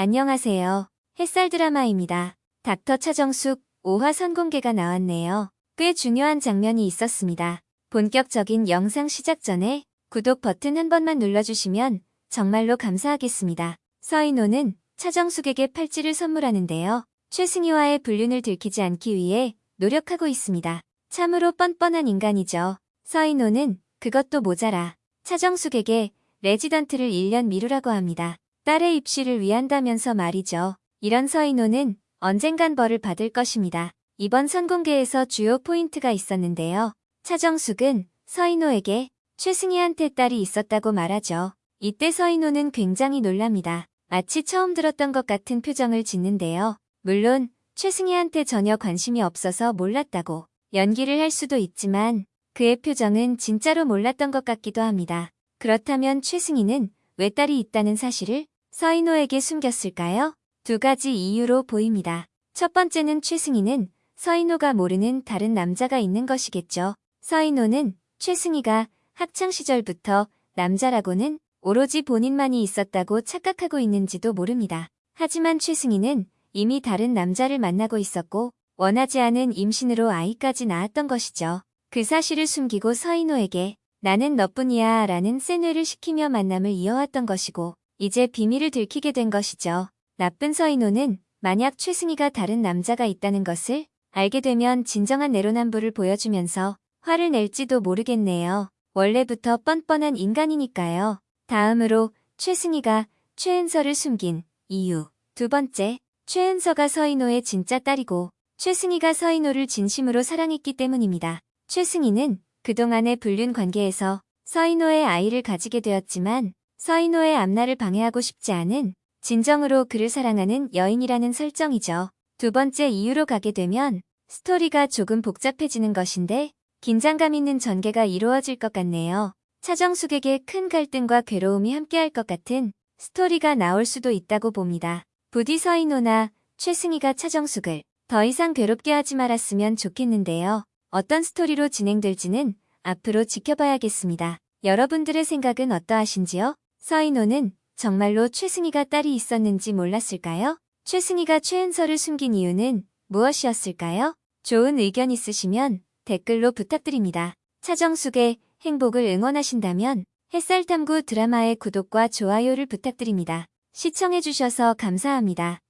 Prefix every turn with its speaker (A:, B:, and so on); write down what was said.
A: 안녕하세요. 햇살 드라마입니다. 닥터 차정숙 5화 선공개가 나왔네요. 꽤 중요한 장면이 있었습니다. 본격적인 영상 시작 전에 구독 버튼 한 번만 눌러주시면 정말로 감사하겠습니다. 서인호는 차정숙에게 팔찌를 선물하는데요. 최승희와의 불륜을 들키지 않기 위해 노력하고 있습니다. 참으로 뻔뻔한 인간이죠. 서인호는 그것도 모자라 차정숙에게 레지던트를 1년 미루라고 합니다. 딸의 입시를 위한다면서 말이죠. 이런 서인호는 언젠간 벌을 받을 것입니다. 이번 선공개에서 주요 포인트가 있었는데요. 차정숙은 서인호에게 최승희한테 딸이 있었다고 말하죠. 이때 서인호는 굉장히 놀랍니다. 마치 처음 들었던 것 같은 표정을 짓는데요. 물론 최승희한테 전혀 관심이 없어서 몰랐다고 연기를 할 수도 있지만 그의 표정은 진짜로 몰랐던 것 같기도 합니다. 그렇다면 최승희는 왜 딸이 있다는 사실을 서인호에게 숨겼을까요? 두 가지 이유로 보입니다. 첫 번째는 최승희는 서인호가 모르는 다른 남자가 있는 것이겠죠. 서인호는 최승희가 학창 시절부터 남자라고는 오로지 본인만이 있었다고 착각하고 있는지도 모릅니다. 하지만 최승희는 이미 다른 남자를 만나고 있었고 원하지 않은 임신으로 아이까지 낳았던 것이죠. 그 사실을 숨기고 서인호에게 나는 너뿐이야 라는 센뇌를 시키며 만남을 이어왔던 것이고 이제 비밀을 들키게 된 것이죠. 나쁜 서인호는 만약 최승희가 다른 남자가 있다는 것을 알게 되면 진정한 내로남불을 보여주면서 화를 낼지도 모르겠네요. 원래부터 뻔뻔한 인간이니까요. 다음으로 최승희가 최은서를 숨긴 이유. 두 번째, 최은서가 서인호의 진짜 딸이고 최승희가 서인호를 진심으로 사랑했기 때문입니다. 최승희는 그동안의 불륜 관계에서 서인호의 아이를 가지게 되었지만 서인호의 앞날을 방해하고 싶지 않은 진정으로 그를 사랑하는 여인이라는 설정이죠. 두 번째 이유로 가게 되면 스토리가 조금 복잡해지는 것인데 긴장감 있는 전개가 이루어질 것 같네요. 차정숙에게 큰 갈등과 괴로움이 함께할 것 같은 스토리가 나올 수도 있다고 봅니다. 부디 서인호나 최승희가 차정숙을 더 이상 괴롭게 하지 말았으면 좋겠는데요. 어떤 스토리로 진행될지는 앞으로 지켜봐야겠습니다. 여러분들의 생각은 어떠하신지요? 서인호는 정말로 최승희가 딸이 있었는지 몰랐을까요? 최승희가 최은서를 숨긴 이유는 무엇이었을까요? 좋은 의견 있으시면 댓글로 부탁드립니다. 차정숙의 행복을 응원하신다면 햇살탐구 드라마의 구독과 좋아요를 부탁드립니다. 시청해주셔서 감사합니다.